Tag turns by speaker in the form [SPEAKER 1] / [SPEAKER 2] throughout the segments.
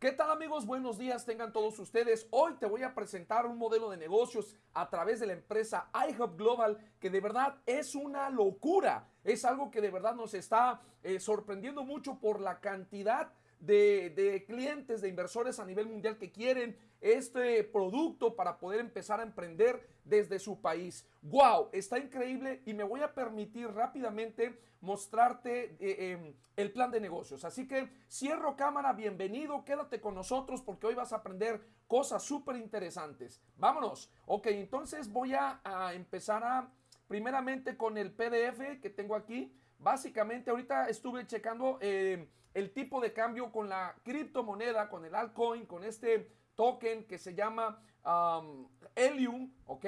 [SPEAKER 1] ¿Qué tal amigos? Buenos días, tengan todos ustedes. Hoy te voy a presentar un modelo de negocios a través de la empresa iHub Global que de verdad es una locura. Es algo que de verdad nos está eh, sorprendiendo mucho por la cantidad de, clientes, de inversores a nivel mundial que quieren este producto para poder empezar a emprender desde su país. ¡Wow! Está increíble y me voy a permitir rápidamente mostrarte eh, em, el plan de negocios. Así que cierro cámara, bienvenido, quédate con nosotros porque hoy vas a aprender cosas súper interesantes. Vámonos. Ok, entonces voy a, empezar a, primeramente con el PDF que tengo aquí. Básicamente ahorita estuve checando eh, el tipo de cambio con la criptomoneda, con el altcoin, con este token que se llama um, Helium, ¿ok?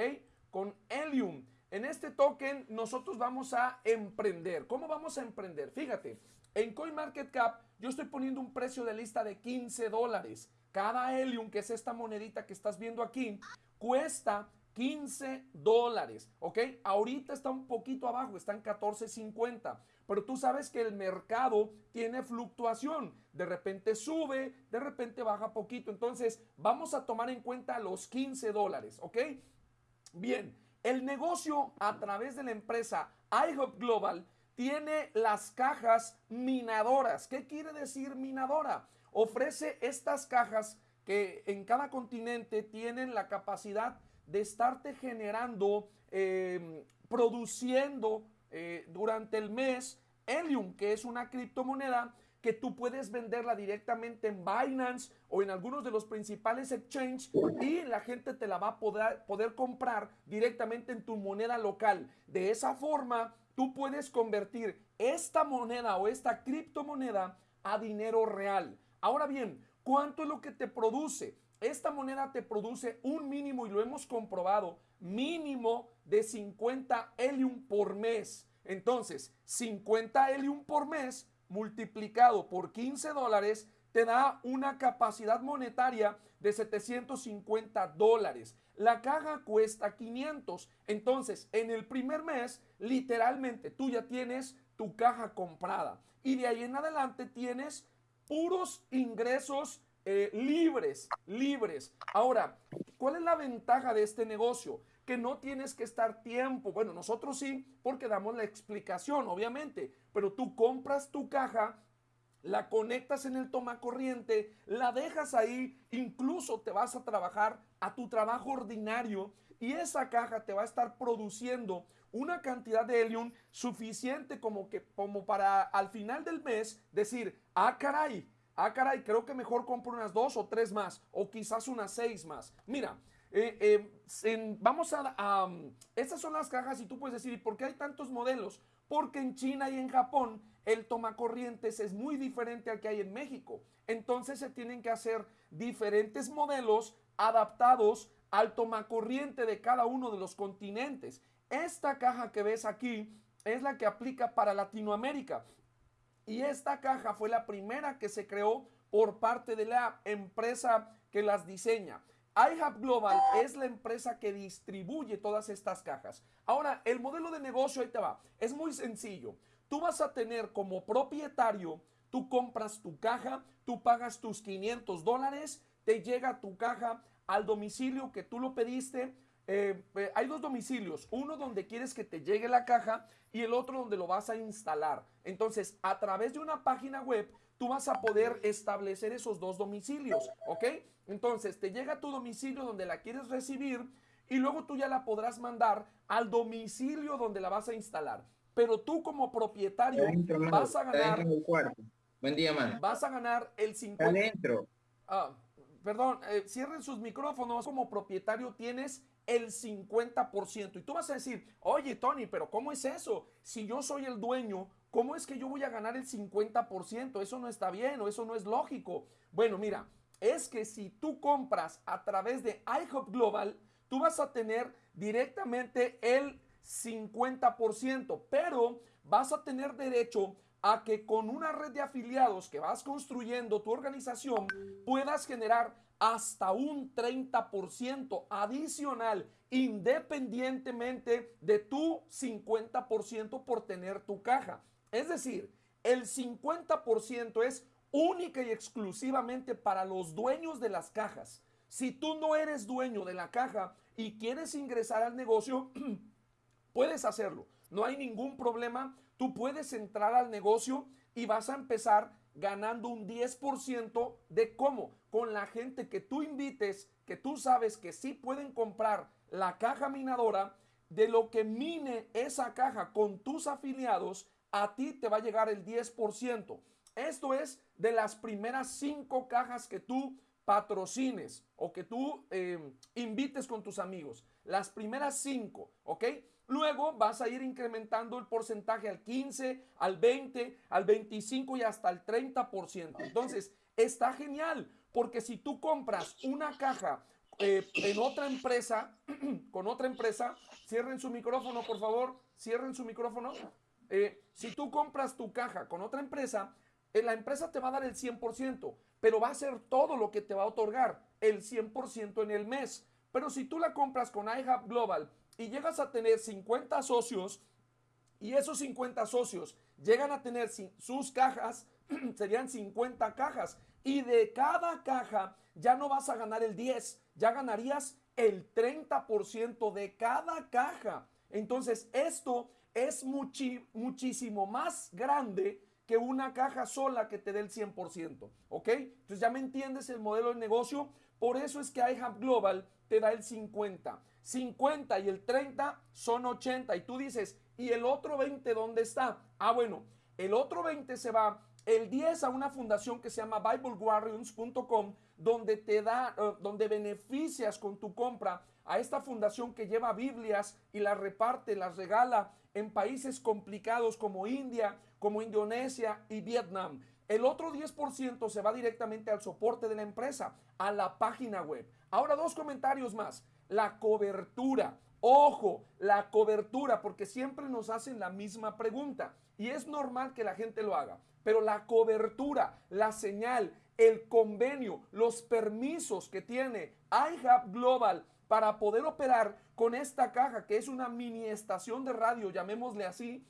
[SPEAKER 1] Con Helium. En este token nosotros vamos a emprender. ¿Cómo vamos a emprender? Fíjate, en CoinMarketCap yo estoy poniendo un precio de lista de 15 dólares. Cada Helium, que es esta monedita que estás viendo aquí, cuesta 15 dólares, ¿ok? Ahorita está un poquito abajo, está en 14.50, pero tú sabes que el mercado tiene fluctuación, de repente sube, de repente baja poquito, entonces vamos a tomar en cuenta los 15 dólares, ¿ok? Bien, el negocio a través de la empresa iHub Global tiene las cajas minadoras. ¿Qué quiere decir minadora? Ofrece estas cajas que en cada continente tienen la capacidad de estarte generando, em, produciendo eh, durante el mes Helium, que es una criptomoneda que tú puedes venderla directamente en Binance o en algunos de los principales exchanges y la gente te la va a poder, poder comprar directamente en tu moneda local. De esa forma, tú puedes convertir esta moneda o esta criptomoneda a dinero real. Ahora bien, ¿cuánto es lo que te produce? esta moneda te produce un mínimo, y lo hemos comprobado, mínimo de 50 helium por mes. Entonces, 50 helium por mes multiplicado por 15 dólares te da una capacidad monetaria de 750 dólares. La caja cuesta 500. Entonces, en el primer mes, literalmente, tú ya tienes tu caja comprada. Y de ahí en adelante tienes puros ingresos eh, libres, libres. Ahora, ¿cuál es la ventaja de este negocio? Que no tienes que estar tiempo. Bueno, nosotros sí, porque damos la explicación, obviamente. Pero tú compras tu caja, la conectas en el toma corriente, la dejas ahí, incluso te vas a trabajar a tu trabajo ordinario y esa caja te va a estar produciendo una cantidad de helium suficiente como que como para al final del mes decir, "Ah, caray, ah, caray, creo que mejor compro unas dos o tres más, o quizás unas seis más. Mira, eh, eh, vamos a, estas son las cajas y tú puedes decir, ¿y por qué hay tantos modelos? Porque en China y en Japón el tomacorrientes es muy diferente al que hay en México. Entonces se tienen que hacer diferentes modelos adaptados al tomacorriente de cada uno de los continentes. Esta caja que ves aquí es la que aplica para Latinoamérica. Y esta caja fue la primera que se creó por parte de la empresa que las diseña. iHub Global es la empresa que distribuye todas estas cajas. Ahora, el modelo de negocio, ahí te va, es muy sencillo. Tú vas a tener como propietario, tú compras tu caja, tú pagas tus 500 dólares, te llega tu caja al domicilio que tú lo pediste, eh, eh, hay dos domicilios, uno donde quieres que te llegue la caja y el otro donde lo vas a instalar. Entonces, a través de una página web, tú vas a poder establecer esos dos domicilios, ¿ok? Entonces, te llega a tu domicilio donde la quieres recibir y luego tú ya la podrás mandar al domicilio donde la vas a instalar. Pero tú como propietario vas a ganar...
[SPEAKER 2] Buen día, man.
[SPEAKER 1] Vas a ganar el 50... Adentro. Ah, perdón, eh, cierren sus micrófonos. Como propietario tienes el 50%. Y tú vas a decir, oye Tony, pero ¿cómo es eso? Si yo soy el dueño, ¿cómo es que yo voy a ganar el 50%? Eso no está bien o eso no es lógico. Bueno, mira, es que si tú compras a través de iHop Global, tú vas a tener directamente el 50%, pero vas a tener derecho a que con una red de afiliados que vas construyendo tu organización puedas generar hasta un 30% adicional independientemente de tu 50% por tener tu caja. Es decir, el 50% es única y exclusivamente para los dueños de las cajas. Si tú no eres dueño de la caja y quieres ingresar al negocio, puedes hacerlo. No hay ningún problema. Tú puedes entrar al negocio y vas a empezar ganando un 10% de cómo. Con la gente que tú invites, que tú sabes que sí pueden comprar la caja minadora, de lo que mine esa caja con tus afiliados, a ti te va a llegar el 10%. Esto es de las primeras cinco cajas que tú patrocines o que tú em, invites con tus amigos. Las primeras cinco, ¿ok? Luego vas a ir incrementando el porcentaje al 15, al 20, al 25 y hasta el 30%. Entonces, está genial porque si tú compras una caja eh, en otra empresa, con otra empresa, cierren su micrófono, por favor, cierren su micrófono. Eh, si tú compras tu caja con otra empresa, eh, la empresa te va a dar el 100%, pero va a ser todo lo que te va a otorgar, el 100% en el mes. Pero si tú la compras con iHub Global y llegas a tener 50 socios y esos 50 socios llegan a tener sus cajas, serían 50 cajas. Y de cada caja ya no vas a ganar el 10, ya ganarías el 30% de cada caja. Entonces esto es muchísimo más grande que una caja sola que te dé el 100%. ¿Ok? Entonces ya me entiendes el modelo de negocio. Por eso es que iHub Global te da el 50. 50 y el 30 son 80. Y tú dices, ¿y el otro 20 dónde está? Ah, bueno, el otro 20 se va el 10 a una fundación que se llama BibleGuardians.com, donde te da, eh, donde beneficias con tu compra a esta fundación que lleva Biblias y las reparte, las regala en países complicados como India, como Indonesia y Vietnam. El otro 10% se va directamente al soporte de la empresa, a la página web. Ahora dos comentarios más. La cobertura. Ojo, la cobertura, porque siempre nos hacen la misma pregunta. Y es normal que la gente lo haga. Pero la cobertura, la señal, el convenio, los permisos que tiene iHub Global para poder operar con esta caja, que es una mini estación de radio, llamémosle así,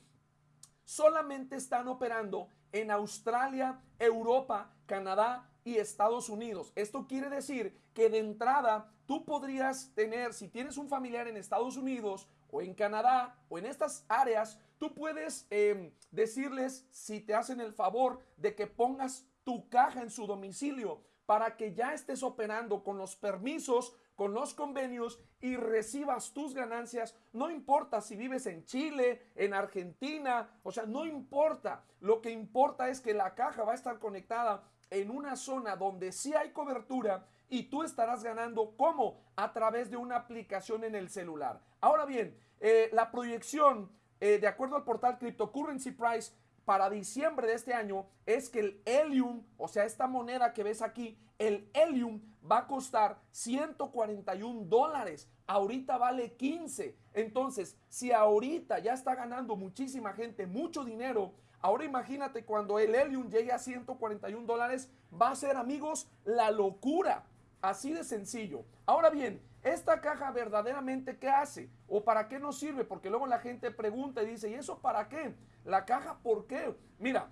[SPEAKER 1] solamente están operando en Australia, Europa, Canadá y Estados Unidos. Esto quiere decir que de entrada tú podrías tener, si tienes un familiar en Estados Unidos o en Canadá o en estas áreas, tú puedes em, decirles si te hacen el favor de que pongas tu caja en su domicilio para que ya estés operando con los permisos con los convenios y recibas tus ganancias. No importa si vives en Chile, en Argentina, o sea, no importa. Lo que importa es que la caja va a estar conectada en una zona donde sí hay cobertura y tú estarás ganando como a través de una aplicación en el celular. Ahora bien, eh, la proyección, eh, de acuerdo al portal Cryptocurrency Price, para diciembre de este año es que el Helium, o sea, esta moneda que ves aquí, el Helium va a costar 141 dólares. Ahorita vale 15. Entonces, si ahorita ya está ganando muchísima gente mucho dinero, ahora imagínate cuando el Helium llegue a 141 dólares, va a ser, amigos, la locura. Así de sencillo. Ahora bien, esta caja verdaderamente qué hace o para qué nos sirve, porque luego la gente pregunta y dice, ¿y eso para qué? La caja, ¿por qué? Mira,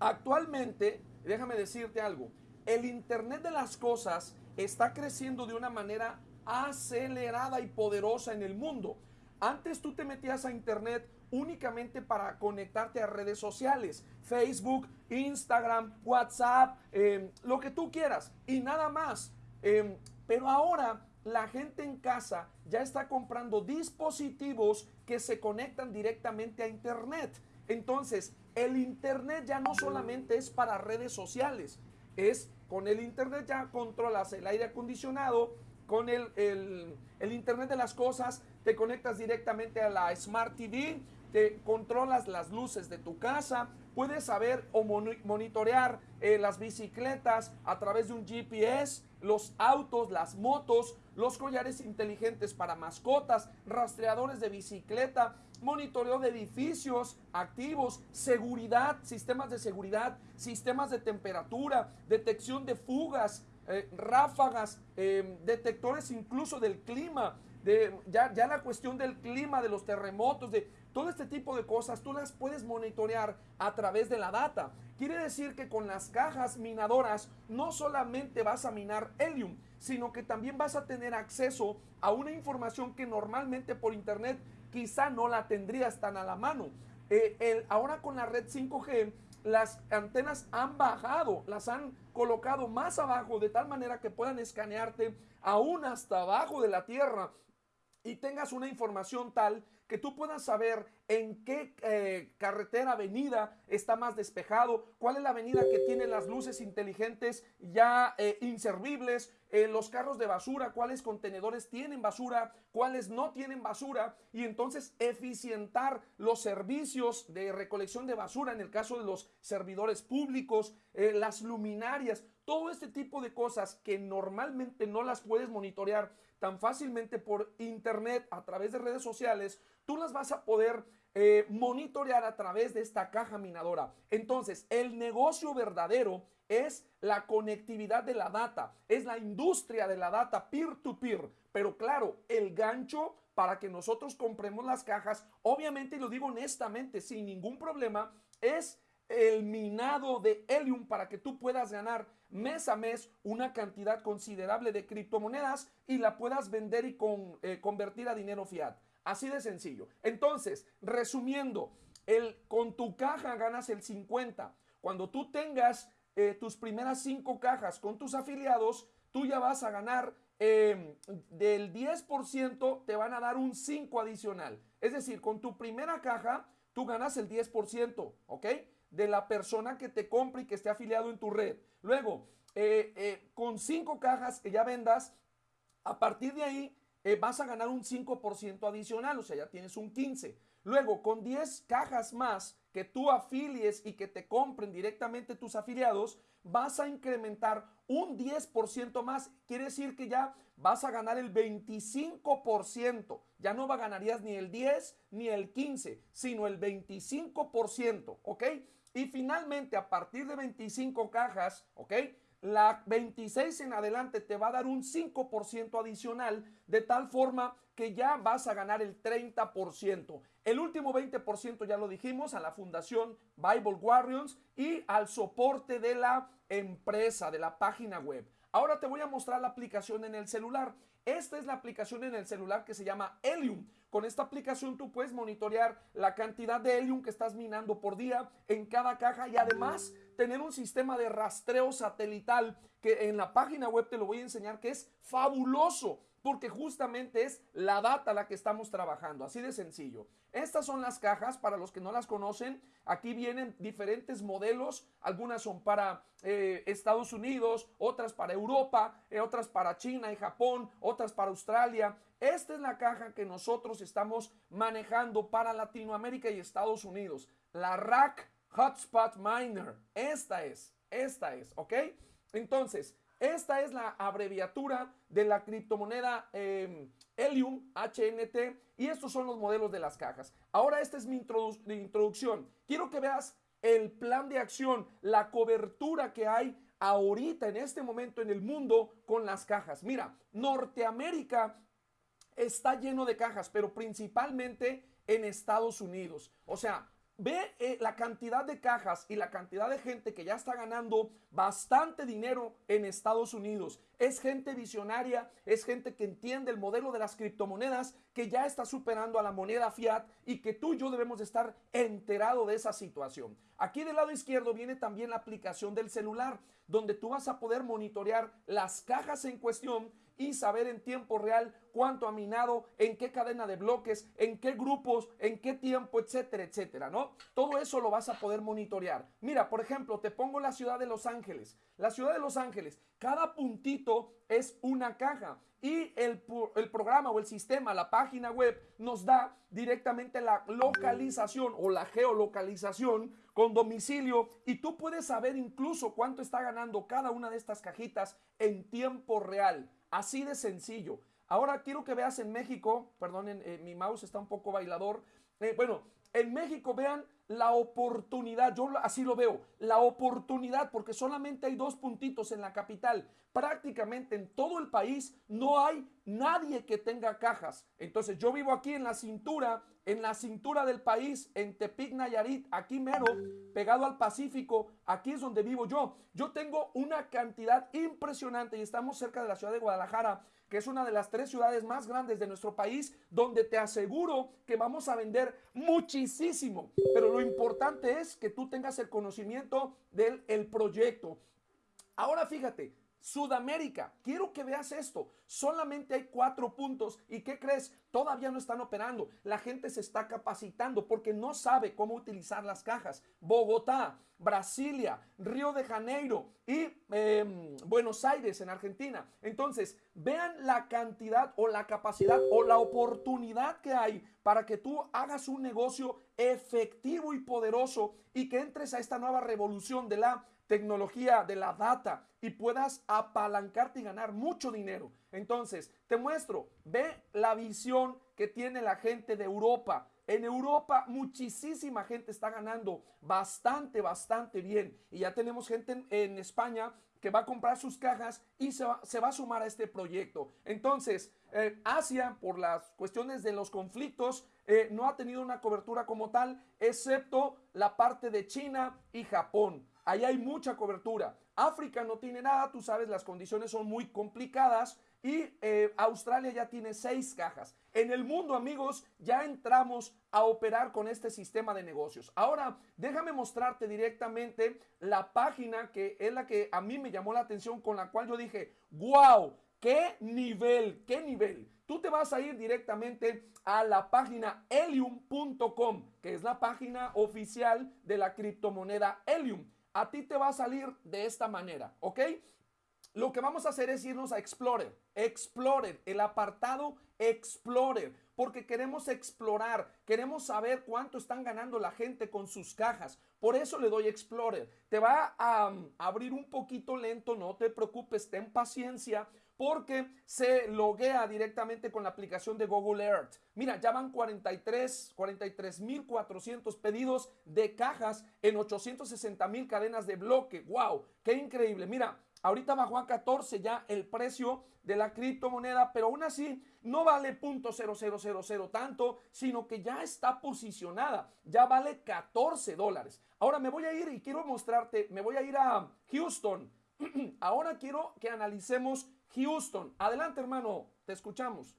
[SPEAKER 1] actualmente, déjame decirte algo, el Internet de las Cosas está creciendo de una manera acelerada y poderosa en el mundo. Antes tú te metías a Internet únicamente para conectarte a redes sociales, Facebook, Instagram, WhatsApp, em, lo que tú quieras y nada más. Em, pero ahora la gente en casa ya está comprando dispositivos que se conectan directamente a Internet. Entonces, el Internet ya no solamente es para redes sociales, es con el Internet ya controlas el aire acondicionado, con el, el, Internet de las cosas te conectas directamente a la Smart TV, te controlas las luces de tu casa, puedes saber o monitorear eh, las bicicletas a través de un GPS, los autos, las motos, los collares inteligentes para mascotas, rastreadores de bicicleta, monitoreo de edificios activos, seguridad, sistemas de seguridad, sistemas de temperatura, detección de fugas, eh, ráfagas, em, detectores incluso del clima, de, ya, ya la cuestión del clima, de los terremotos, de Todo este tipo de cosas tú las puedes monitorear a través de la data. Quiere decir que con las cajas minadoras no solamente vas a minar helium, sino que también vas a tener acceso a una información que normalmente por internet quizá no la tendrías tan a la mano. Eh, ahora con la red 5G, las antenas han bajado, las han colocado más abajo de tal manera que puedan escanearte aún hasta abajo de la tierra y tengas una información tal que tú puedas saber en qué eh, carretera, avenida está más despejado, cuál es la avenida que tiene las luces inteligentes ya eh, inservibles, eh, los carros de basura, cuáles contenedores tienen basura, cuáles no tienen basura, y entonces eficientar los servicios de recolección de basura en el caso de los servidores públicos, las luminarias, todo este tipo de cosas que normalmente no las puedes monitorear tan fácilmente por internet a través de redes sociales, tú las vas a poder eh, monitorear a través de esta caja minadora. Entonces, el negocio verdadero es la conectividad de la data, es la industria de la data peer-to-peer. Pero claro, el gancho para que nosotros compremos las cajas, obviamente, y lo digo honestamente, sin ningún problema, es el minado de Helium para que tú puedas ganar mes a mes una cantidad considerable de criptomonedas y la puedas vender y con, eh, convertir a dinero fiat. Así de sencillo. Entonces, resumiendo, el, con tu caja ganas el 50. Cuando tú tengas eh, tus primeras 5 cajas con tus afiliados, tú ya vas a ganar em, del 10%, te van a dar un 5 adicional. Es decir, con tu primera caja, tú ganas el 10%, ¿ok? De la persona que te compre y que esté afiliado en tu red. Luego, eh, eh, con 5 cajas que ya vendas, a partir de ahí eh, vas a ganar un 5% adicional, o sea, ya tienes un 15%. Luego, con 10 cajas más que tú afilies y que te compren directamente tus afiliados, vas a incrementar un 10% más. Quiere decir que ya vas a ganar el 25%. Ya no ganarías ni el 10 ni el 15, sino el 25%, ¿ok? Y finalmente, a partir de 25 cajas, ¿ok? la 26 en adelante te va a dar un 5% adicional, de tal forma que ya vas a ganar el 30%. El último 20% ya lo dijimos a la fundación Bible Warriors y al soporte de la empresa, de la página web. Ahora te voy a mostrar la aplicación en el celular. Esta es la aplicación en el celular que se llama Helium. Con esta aplicación tú puedes monitorear la cantidad de helium que estás minando por día en cada caja y además tener un sistema de rastreo satelital que en la página web te lo voy a enseñar que es fabuloso porque justamente es la data la que estamos trabajando, así de sencillo. Estas son las cajas, para los que no las conocen, aquí vienen diferentes modelos, algunas son para eh, Estados Unidos, otras para Europa, eh, otras para China y Japón, otras para Australia. Esta es la caja que nosotros estamos manejando para Latinoamérica y Estados Unidos, la Rack Hotspot Miner. Esta es, esta es, ¿ok? Entonces, esta es la abreviatura de la criptomoneda em, Helium HNT y estos son los modelos de las cajas. Ahora esta es mi introducción. Quiero que veas el plan de acción, la cobertura que hay ahorita en este momento en el mundo con las cajas. Mira, Norteamérica está lleno de cajas, pero principalmente en Estados Unidos. O sea, Ve eh, la cantidad de cajas y la cantidad de gente que ya está ganando bastante dinero en Estados Unidos. Es gente visionaria, es gente que entiende el modelo de las criptomonedas, que ya está superando a la moneda fiat y que tú y yo debemos estar enterado de esa situación. Aquí del lado izquierdo viene también la aplicación del celular, donde tú vas a poder monitorear las cajas en cuestión y saber en tiempo real cuánto ha minado, en qué cadena de bloques, en qué grupos, en qué tiempo, etcétera, etcétera, ¿no? Todo eso lo vas a poder monitorear. Mira, por ejemplo, te pongo la ciudad de Los Ángeles. La ciudad de Los Ángeles, cada puntito es una caja y el, el, programa o el sistema, la página web, nos da directamente la localización o la geolocalización con domicilio y tú puedes saber incluso cuánto está ganando cada una de estas cajitas en tiempo real. Así de sencillo. Ahora quiero que veas en México, perdonen, eh, mi mouse está un poco bailador. Eh, bueno, en México vean la oportunidad, yo así lo veo, la oportunidad, porque solamente hay dos puntitos en la capital. Prácticamente en todo el país no hay nadie que tenga cajas. Entonces yo vivo aquí en la cintura en la cintura del país, en Tepic, Nayarit, aquí mero, pegado al Pacífico, aquí es donde vivo yo. Yo tengo una cantidad impresionante y estamos cerca de la ciudad de Guadalajara, que es una de las tres ciudades más grandes de nuestro país, donde te aseguro que vamos a vender muchísimo. Pero lo importante es que tú tengas el conocimiento del el proyecto. Ahora fíjate, Sudamérica, quiero que veas esto. Solamente hay cuatro puntos. ¿Y qué crees? Todavía no están operando. La gente se está capacitando porque no sabe cómo utilizar las cajas. Bogotá, Brasilia, Río de Janeiro y em, Buenos Aires en Argentina. Entonces, vean la cantidad o la capacidad o la oportunidad que hay para que tú hagas un negocio efectivo y poderoso y que entres a esta nueva revolución de la tecnología de la data y puedas apalancarte y ganar mucho dinero. Entonces, te muestro, ve la visión que tiene la gente de Europa. En Europa muchísima gente está ganando bastante, bastante bien. Y ya tenemos gente en, España que va a comprar sus cajas y se va, a sumar a este proyecto. Entonces, eh, Asia, por las cuestiones de los conflictos, eh, no ha tenido una cobertura como tal, excepto la parte de China y Japón. Ahí hay mucha cobertura. África no tiene nada, tú sabes, las condiciones son muy complicadas y eh, Australia ya tiene seis cajas. En el mundo, amigos, ya entramos a operar con este sistema de negocios. Ahora, déjame mostrarte directamente la página que es la que a mí me llamó la atención, con la cual yo dije, wow, qué nivel, qué nivel. Tú te vas a ir directamente a la página helium.com, que es la página oficial de la criptomoneda Helium a ti te va a salir de esta manera, ¿ok? Lo que vamos a hacer es irnos a Explorer, Explorer, el apartado Explorer, porque queremos explorar, queremos saber cuánto están ganando la gente con sus cajas. Por eso le doy Explorer. Te va a um, abrir un poquito lento, no te preocupes, ten paciencia porque se loguea directamente con la aplicación de Google Earth. Mira, ya van 43, 43.400 pedidos de cajas en 860 mil cadenas de bloque. ¡Wow! ¡Qué increíble! Mira, ahorita bajó a 14 ya el precio de la criptomoneda, pero aún así no vale .0000 tanto, sino que ya está posicionada, ya vale 14 dólares. Ahora me voy a ir y quiero mostrarte, me voy a ir a Houston. Ahora quiero que analicemos Houston. Adelante, hermano, te escuchamos.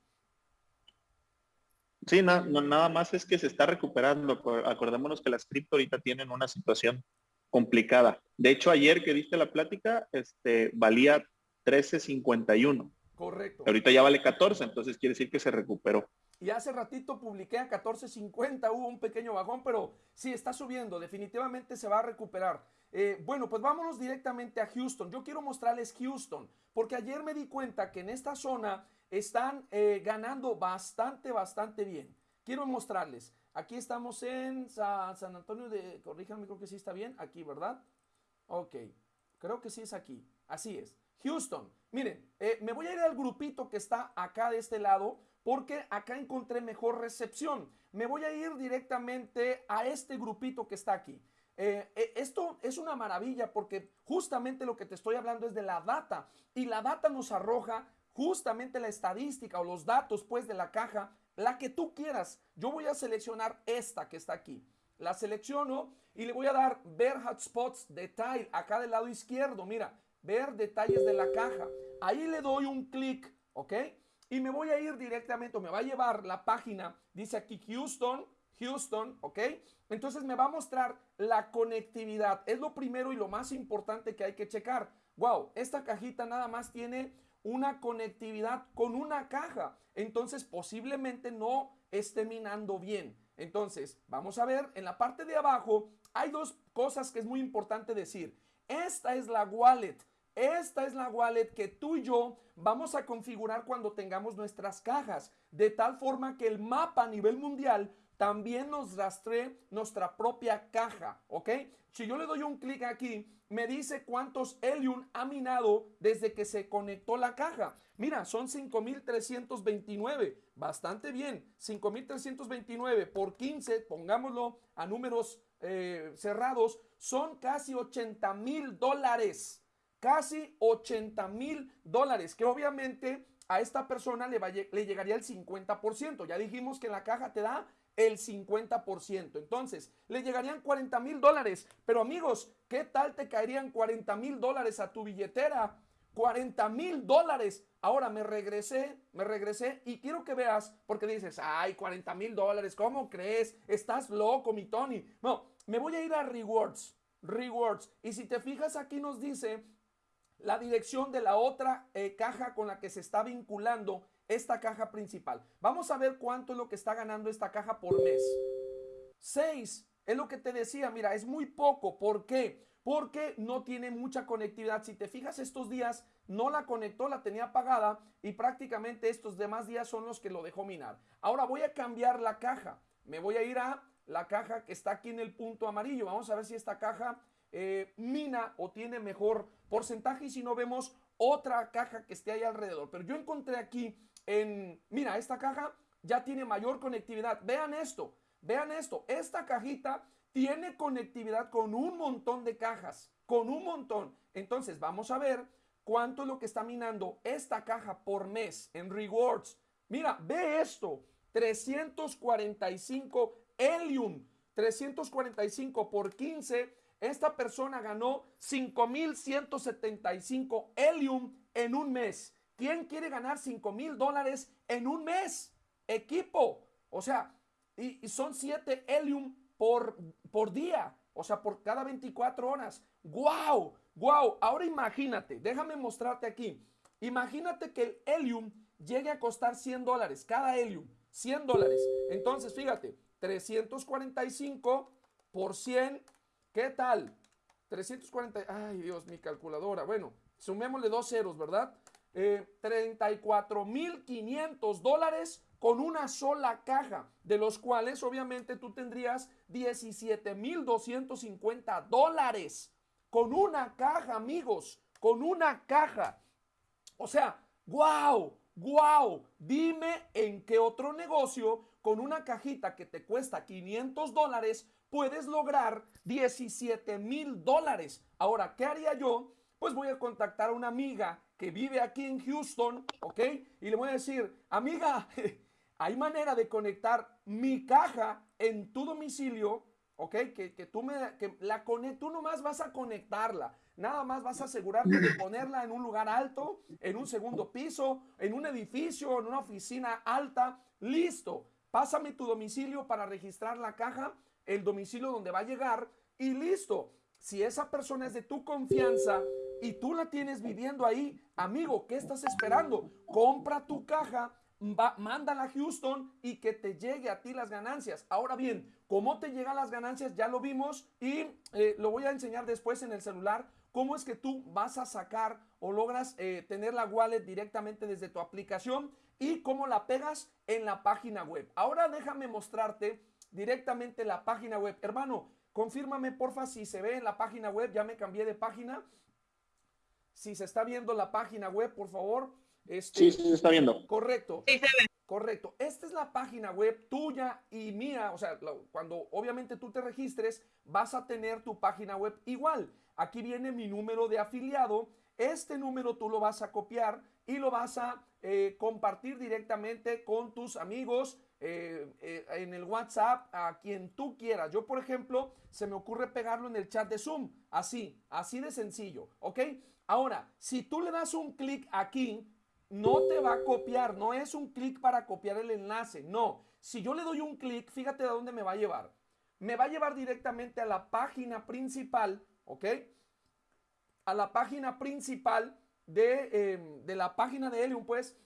[SPEAKER 3] Sí, nada más es que se está recuperando. Acordémonos que las cripto ahorita tienen una situación complicada. De hecho, ayer que viste la plática, este, valía 13.51.
[SPEAKER 1] Correcto.
[SPEAKER 3] Ahorita ya vale 14, entonces quiere decir que se recuperó.
[SPEAKER 1] Y hace ratito publiqué a 14.50, hubo un pequeño bajón, pero sí está subiendo, definitivamente se va a recuperar. Eh, bueno, pues vámonos directamente a Houston. Yo quiero mostrarles Houston, porque ayer me di cuenta que en esta zona están eh, ganando bastante, bastante bien. Quiero mostrarles. Aquí estamos en San Antonio de, corríjanme, creo que sí está bien, aquí, ¿verdad? Ok, creo que sí es aquí, así es. Houston, miren, eh, me voy a ir al grupito que está acá de este lado, porque acá encontré mejor recepción. Me voy a ir directamente a este grupito que está aquí. Eh, eh, esto es una maravilla porque justamente lo que te estoy hablando es de la data y la data nos arroja justamente la estadística o los datos pues de la caja, la que tú quieras. Yo voy a seleccionar esta que está aquí. La selecciono y le voy a dar ver hotspots detail acá del lado izquierdo. Mira, ver detalles de la caja. Ahí le doy un clic, ¿ok? Y me voy a ir directamente, me va a llevar la página, dice aquí Houston, Houston, ¿ok? Entonces me va a mostrar la conectividad. Es lo primero y lo más importante que hay que checar. Wow, esta cajita nada más tiene una conectividad con una caja. Entonces posiblemente no esté minando bien. Entonces, vamos a ver, en la parte de abajo hay dos cosas que es muy importante decir. Esta es la wallet. Esta es la wallet que tú y yo vamos a configurar cuando tengamos nuestras cajas, de tal forma que el mapa a nivel mundial también nos rastree nuestra propia caja, ¿ok? Si yo le doy un clic aquí, me dice cuántos Helium ha minado desde que se conectó la caja. Mira, son 5.329, bastante bien. 5.329 por 15, pongámoslo a números eh, cerrados, son casi 80 mil dólares. Casi 80 mil dólares, que obviamente a esta persona le, le llegaría el 50%. Ya dijimos que la caja te da el 50%. Entonces, le llegarían 40 mil dólares. Pero amigos, ¿qué tal te caerían 40 mil dólares a tu billetera? 40 mil dólares. Ahora me regresé, me regresé y quiero que veas, porque dices, ay, 40 mil dólares, ¿cómo crees? Estás loco, mi Tony. No, me voy a ir a Rewards, Rewards. Y si te fijas aquí nos dice la dirección de la otra eh, caja con la que se está vinculando esta caja principal. Vamos a ver cuánto es lo que está ganando esta caja por mes. 6. Es lo que te decía, mira, es muy poco. ¿Por qué? Porque no tiene mucha conectividad. Si te fijas estos días, no la conectó, la tenía apagada y prácticamente estos demás días son los que lo dejó minar. Ahora voy a cambiar la caja. Me voy a ir a la caja que está aquí en el punto amarillo. Vamos a ver si esta caja eh, mina o tiene mejor porcentaje y si no vemos otra caja que esté ahí alrededor. Pero yo encontré aquí en, mira, esta caja ya tiene mayor conectividad. Vean esto, vean esto. Esta cajita tiene conectividad con un montón de cajas, con un montón. Entonces vamos a ver cuánto es lo que está minando esta caja por mes en rewards. Mira, ve esto, 345 Helium, 345 por 15. Esta persona ganó 5175 Helium en un mes. ¿Quién quiere ganar 5 mil dólares en un mes? Equipo. O sea, y, son 7 Helium por, día. O sea, por cada 24 horas. ¡Wow! ¡Wow! Ahora imagínate, déjame mostrarte aquí. Imagínate que el Helium llegue a costar 100 dólares. Cada Helium, 100 dólares. Entonces, fíjate, 345 por 100. ¿Qué tal? 340. Ay, Dios, mi calculadora. Bueno, sumémosle dos ceros, ¿verdad? 34.500 eh, dólares con una sola caja, de los cuales obviamente tú tendrías 17.250 dólares con una caja, amigos, con una caja. O sea, wow, wow, dime en qué otro negocio con una cajita que te cuesta 500 dólares puedes lograr 17 mil dólares. Ahora, ¿qué haría yo? Pues voy a contactar a una amiga que vive aquí en Houston, ¿ok? Y le voy a decir, amiga, hay manera de conectar mi caja en tu domicilio, ¿ok? Que, que tú me, que la conectes, tú nomás vas a conectarla. Nada más vas a asegurarte de ponerla en un lugar alto, en un segundo piso, en un edificio, en una oficina alta. Listo. Pásame tu domicilio para registrar la caja, el domicilio donde va a llegar y listo. Si esa persona es de tu confianza, y tú la tienes viviendo ahí, amigo, ¿qué estás esperando? Compra tu caja, mándala a Houston y que te llegue a ti las ganancias. Ahora bien, ¿cómo te llegan las ganancias? Ya lo vimos y eh, lo voy a enseñar después en el celular. ¿Cómo es que tú vas a sacar o logras eh, tener la wallet directamente desde tu aplicación y cómo la pegas en la página web? Ahora déjame mostrarte directamente la página web. Hermano, confírmame porfa si se ve en la página web. Ya me cambié de página si se está viendo la página web, por favor.
[SPEAKER 3] Este, sí, sí, se está viendo.
[SPEAKER 1] Correcto. Correcto. Esta es la página web tuya y mía. O sea, cuando obviamente tú te registres, vas a tener tu página web igual. Aquí viene mi número de afiliado. Este número tú lo vas a copiar y lo vas a eh, compartir directamente con tus amigos eh, eh, en el WhatsApp a quien tú quieras. Yo, por ejemplo, se me ocurre pegarlo en el chat de Zoom. Así, así de sencillo. ¿Ok? Ahora, si tú le das un clic aquí, no te va a copiar, no es un clic para copiar el enlace, no. Si yo le doy un clic, fíjate a dónde me va a llevar. Me va a llevar directamente a la página principal, ¿ok? A la página principal de, em, de la página de Helium, pues,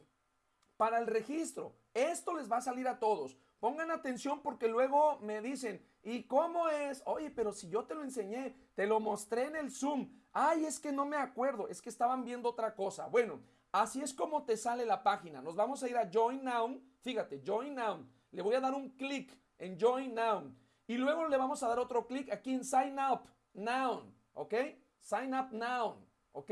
[SPEAKER 1] para el registro. Esto les va a salir a todos. Pongan atención porque luego me dicen, ¿y cómo es? Oye, pero si yo te lo enseñé, te lo mostré en el Zoom. Ay, es que no me acuerdo, es que estaban viendo otra cosa. Bueno, así es como te sale la página. Nos vamos a ir a Join Now. Fíjate, Join Now. Le voy a dar un clic en Join Now. Y luego le vamos a dar otro clic aquí en Sign Up Now. ¿Ok? Sign Up Now. ¿Ok?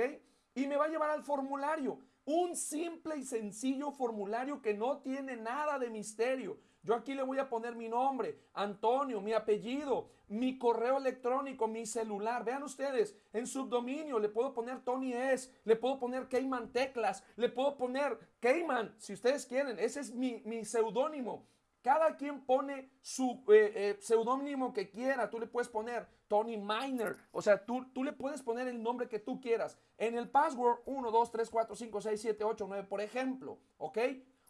[SPEAKER 1] Y me va a llevar al formulario. Un simple y sencillo formulario que no tiene nada de misterio. Yo aquí le voy a poner mi nombre, Antonio, mi apellido, mi correo electrónico, mi celular. Vean ustedes, en subdominio le puedo poner Tony S, le puedo poner Cayman Teclas, le puedo poner Cayman, si ustedes quieren. Ese es mi, mi seudónimo. Cada quien pone su eh, eh, seudónimo que quiera. Tú le puedes poner Tony Miner. O sea, tú, tú le puedes poner el nombre que tú quieras. En el password 1, 2, 3, 4, 5, 6, 7, 8, 9, por ejemplo. ¿Ok?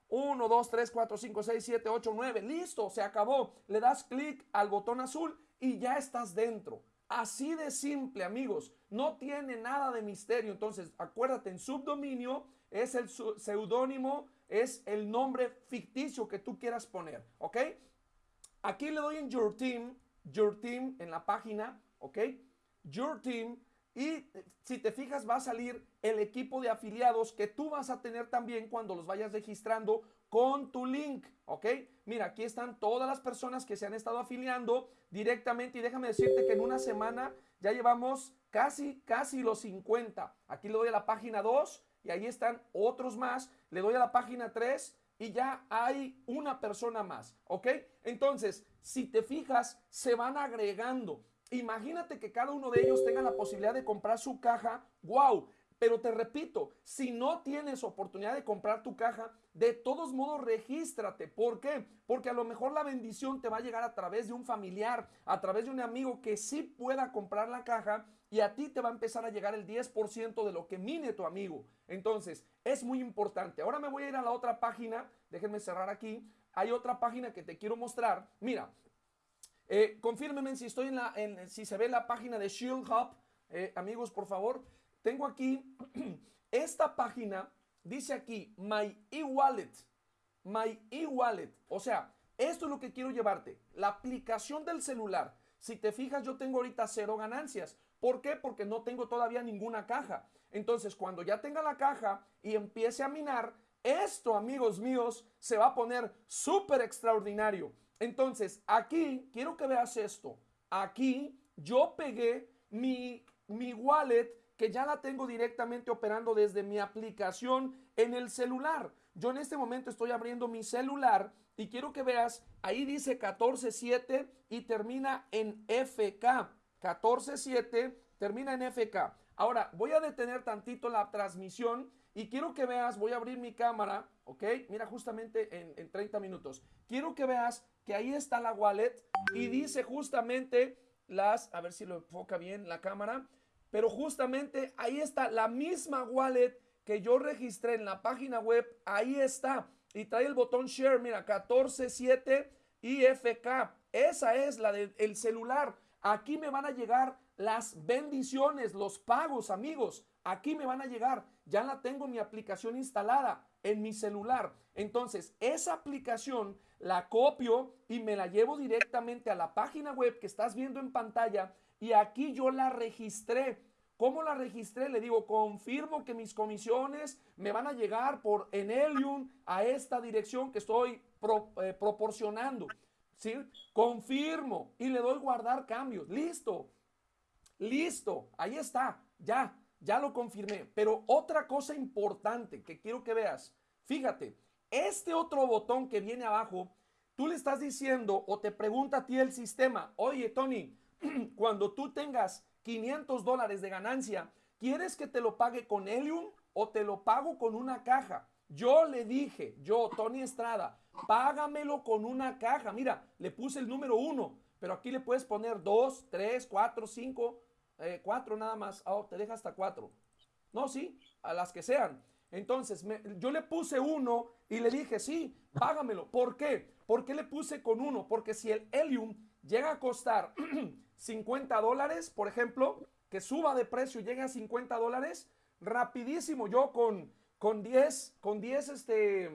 [SPEAKER 1] 1, 2, 3, 4, 5, 6, 7, 8, 9. Listo, se acabó. Le das clic al botón azul y ya estás dentro. Así de simple, amigos. No tiene nada de misterio. Entonces, acuérdate, en subdominio es el seudónimo, es el nombre ficticio que tú quieras poner. ¿Ok? Aquí le doy en Your Team, Your Team en la página. ¿Ok? Your Team. Y si te fijas va a salir el equipo de afiliados que tú vas a tener también cuando los vayas registrando con tu link, ¿ok? Mira, aquí están todas las personas que se han estado afiliando directamente y déjame decirte que en una semana ya llevamos casi, casi los 50. Aquí le doy a la página 2 y ahí están otros más. Le doy a la página 3 y ya hay una persona más, ¿ok? Entonces, si te fijas, se van agregando. Imagínate que cada uno de ellos tenga la posibilidad de comprar su caja. ¡Wow! Pero te repito, si no tienes oportunidad de comprar tu caja, de todos modos regístrate. ¿Por qué? Porque a lo mejor la bendición te va a llegar a través de un familiar, a través de un amigo que sí pueda comprar la caja y a ti te va a empezar a llegar el 10% de lo que mine tu amigo. Entonces, es muy importante. Ahora me voy a ir a la otra página. Déjenme cerrar aquí. Hay otra página que te quiero mostrar. Mira, eh, si estoy en la, en, si se ve la página de Shield Hub. Eh, amigos, por favor. Tengo aquí esta página, dice aquí, My e-wallet, My e-wallet. O sea, esto es lo que quiero llevarte, la aplicación del celular. Si te fijas, yo tengo ahorita cero ganancias. ¿Por qué? Porque no tengo todavía ninguna caja. Entonces, cuando ya tenga la caja y empiece a minar, esto, amigos míos, se va a poner súper extraordinario. Entonces, aquí, quiero que veas esto. Aquí yo pegué mi, mi wallet que ya la tengo directamente operando desde mi aplicación en el celular. Yo en este momento estoy abriendo mi celular y quiero que veas, ahí dice 14.7 y termina en FK. 14.7 termina en FK. Ahora voy a detener tantito la transmisión y quiero que veas, voy a abrir mi cámara, ¿ok? Mira justamente en, en 30 minutos. Quiero que veas que ahí está la wallet y dice justamente las, a ver si lo enfoca bien la cámara, pero justamente ahí está la misma wallet que yo registré en la página web. Ahí está. Y trae el botón share, mira, 147 IFK. Esa es la del celular. Aquí me van a llegar las bendiciones, los pagos, amigos. Aquí me van a llegar. Ya la tengo mi aplicación instalada en mi celular. Entonces, esa aplicación la copio y me la llevo directamente a la página web que estás viendo en pantalla y aquí yo la registré. ¿Cómo la registré? Le digo, confirmo que mis comisiones me van a llegar por Enelium a esta dirección que estoy eh, proporcionando. ¿Sí? Confirmo y le doy guardar cambios. Listo. Listo. Ahí está. Ya. Ya lo confirmé. Pero otra cosa importante que quiero que veas. Fíjate, este otro botón que viene abajo, tú le estás diciendo o te pregunta a ti el sistema, oye Tony, cuando tú tengas 500 dólares de ganancia, ¿quieres que te lo pague con Helium o te lo pago con una caja? Yo le dije, yo, Tony Estrada, págamelo con una caja. Mira, le puse el número uno, pero aquí le puedes poner dos, tres, cuatro, cinco, eh, cuatro nada más. Oh, te deja hasta cuatro. No, sí, a las que sean. Entonces, yo le puse uno y le dije, sí, págamelo. ¿Por qué? ¿Por qué le puse con uno? Porque si el Helium llega a costar 50 dólares, por ejemplo, que suba de precio y llegue a 50 dólares, rapidísimo, yo con, con 10, con 10, este,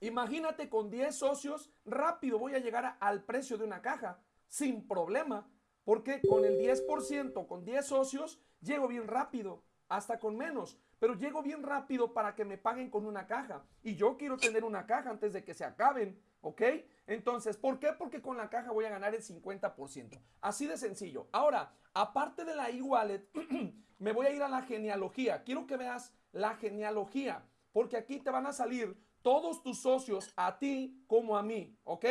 [SPEAKER 1] imagínate con 10 socios, rápido voy a llegar al precio de una caja, sin problema, porque con el 10%, con 10 socios, llego bien rápido, hasta con menos, pero llego bien rápido para que me paguen con una caja. Y yo quiero tener una caja antes de que se acaben. ¿Ok? Entonces, ¿por qué? Porque con la caja voy a ganar el 50%. Así de sencillo. Ahora, aparte de la e-wallet, me voy a ir a la genealogía. Quiero que veas la genealogía, porque aquí te van a salir todos tus socios, a ti como a mí. ¿Ok?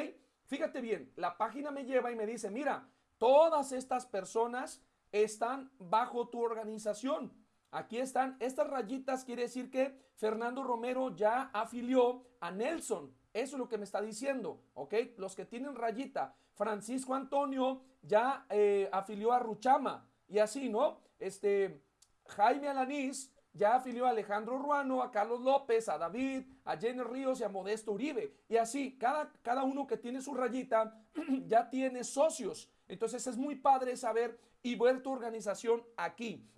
[SPEAKER 1] Fíjate bien, la página me lleva y me dice, mira, todas estas personas están bajo tu organización. Aquí están, estas rayitas quiere decir que Fernando Romero ya afilió a Nelson. Eso es lo que me está diciendo, ¿ok? Los que tienen rayita. Francisco Antonio ya eh, afilió a Ruchama y así, ¿no? Este, Jaime Alanís ya afilió a Alejandro Ruano, a Carlos López, a David, a Jenny Ríos y a Modesto Uribe. Y así, cada, cada uno que tiene su rayita ya tiene socios. Entonces es muy padre saber y ver tu organización aquí.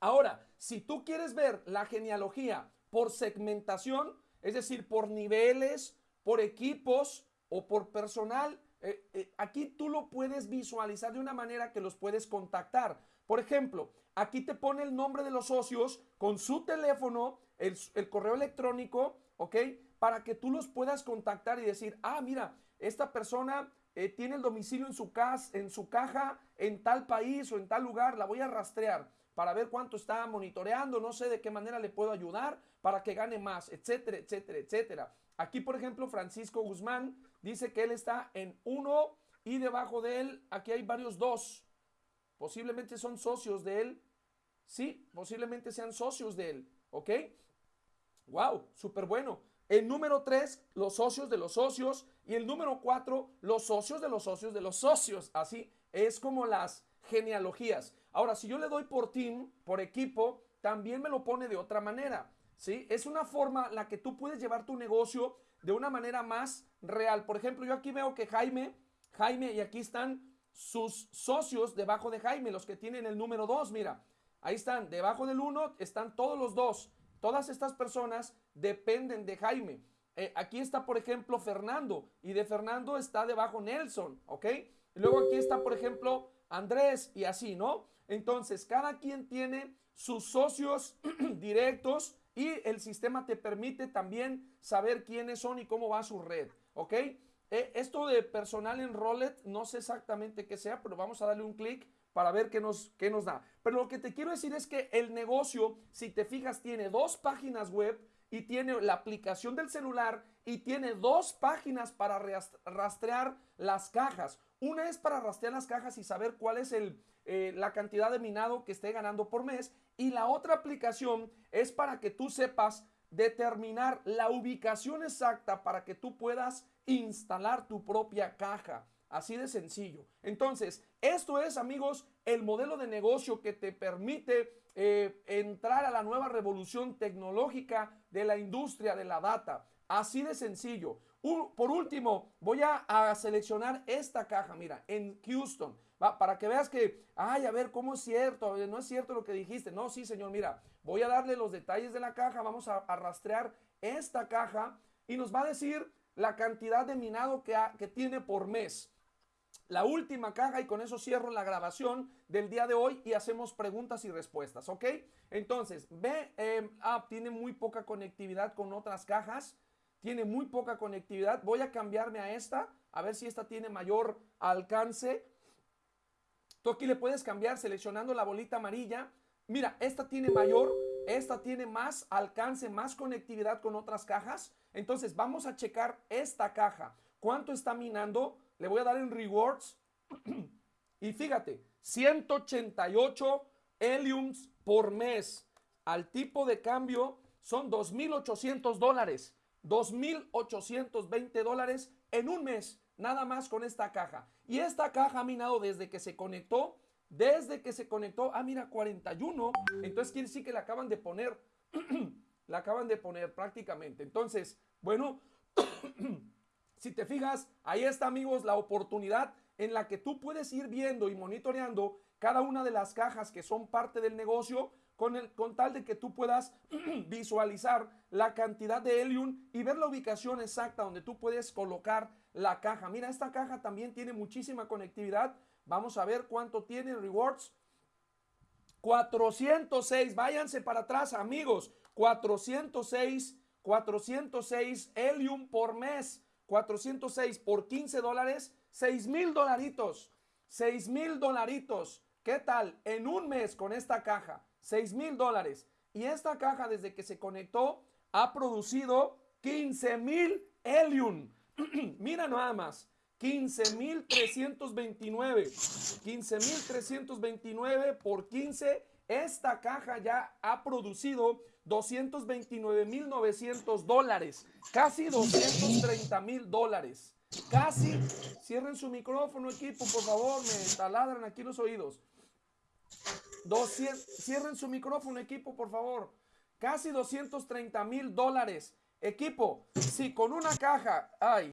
[SPEAKER 1] Ahora, si tú quieres ver la genealogía por segmentación, es decir, por niveles, por equipos o por personal, eh, eh, aquí tú lo puedes visualizar de una manera que los puedes contactar. Por ejemplo, aquí te pone el nombre de los socios con su teléfono, el, correo electrónico, ¿ok? Para que tú los puedas contactar y decir, ah, mira, esta persona eh, tiene el domicilio en su, en su caja en tal país o en tal lugar, la voy a rastrear para ver cuánto está monitoreando, no sé de qué manera le puedo ayudar para que gane más, etcétera, etcétera, etcétera. Aquí, por ejemplo, Francisco Guzmán dice que él está en uno y debajo de él, aquí hay varios dos. Posiblemente son socios de él. Sí, posiblemente sean socios de él. ¿Ok? Wow, súper bueno. El número tres, los socios de los socios. Y el número cuatro, los socios de los socios de los socios. Así es como las genealogías. Ahora, si yo le doy por team, por equipo, también me lo pone de otra manera. ¿sí? Es una forma la que tú puedes llevar tu negocio de una manera más real. Por ejemplo, yo aquí veo que Jaime, Jaime, y aquí están sus socios debajo de Jaime, los que tienen el número 2, mira, ahí están, debajo del 1 están todos los dos. Todas estas personas dependen de Jaime. Eh, aquí está, por ejemplo, Fernando, y de Fernando está debajo Nelson, ¿ok? Y luego aquí está, por ejemplo, Andrés, y así, ¿no? Entonces, cada quien tiene sus socios directos y el sistema te permite también saber quiénes son y cómo va su red, ¿ok? Eh, esto de personal en Rollet, no sé exactamente qué sea, pero vamos a darle un clic para ver qué nos, qué nos da. Pero lo que te quiero decir es que el negocio, si te fijas, tiene dos páginas web y tiene la aplicación del celular y tiene dos páginas para rastrear las cajas. Una es para rastrear las cajas y saber cuál es el, eh, la cantidad de minado que esté ganando por mes. Y la otra aplicación es para que tú sepas determinar la ubicación exacta para que tú puedas instalar tu propia caja. Así de sencillo. Entonces, esto es, amigos, el modelo de negocio que te permite eh, entrar a la nueva revolución tecnológica de la industria de la data. Así de sencillo. por último, voy a, seleccionar esta caja, mira, en Houston, para que veas que, ay, a ver, ¿cómo es cierto? No es cierto lo que dijiste. No, sí, señor, mira, voy a darle los detalles de la caja, vamos a, a rastrear esta caja y nos va a decir la cantidad de minado que, tiene por mes. La última caja y con eso cierro la grabación del día de hoy y hacemos preguntas y respuestas, ¿ok? Entonces, ve, eh, tiene muy poca conectividad con otras cajas, tiene muy poca conectividad. Voy a cambiarme a esta, a ver si esta tiene mayor alcance. Tú aquí le puedes cambiar seleccionando la bolita amarilla. Mira, esta tiene mayor, esta tiene más alcance, más conectividad con otras cajas. Entonces vamos a checar esta caja. ¿Cuánto está minando? Le voy a dar en rewards. y fíjate, 188 heliums por mes. Al tipo de cambio son 2.800 dólares. 2.820 dólares en un mes. Nada más con esta caja. Y esta caja ha minado desde que se conectó. Desde que se conectó. Ah, mira, 41. Entonces quiere decir que le acaban de poner. la acaban de poner prácticamente. Entonces, bueno, si te fijas, ahí está amigos la oportunidad en la que tú puedes ir viendo y monitoreando cada una de las cajas que son parte del negocio con, el, con tal de que tú puedas visualizar la cantidad de helium y ver la ubicación exacta donde tú puedes colocar la caja. Mira, esta caja también tiene muchísima conectividad. Vamos a ver cuánto tiene rewards. 406, váyanse para atrás amigos, 406, 406 helium por mes, 406 por 15 dólares, 6 mil dolaritos, 6 mil dolaritos. ¿Qué tal? En un mes con esta caja, 6 mil dólares. Y esta caja desde que se conectó ha producido 15 mil helium. Mira nada más. 15.329. 15.329 por 15. Esta caja ya ha producido 229.900 dólares, casi 230 mil dólares. Casi. Cierren su micrófono, equipo, por favor, me taladran aquí los oídos. 200, cierren su micrófono, equipo, por favor. Casi 230 mil dólares. Equipo, si con una caja, ay,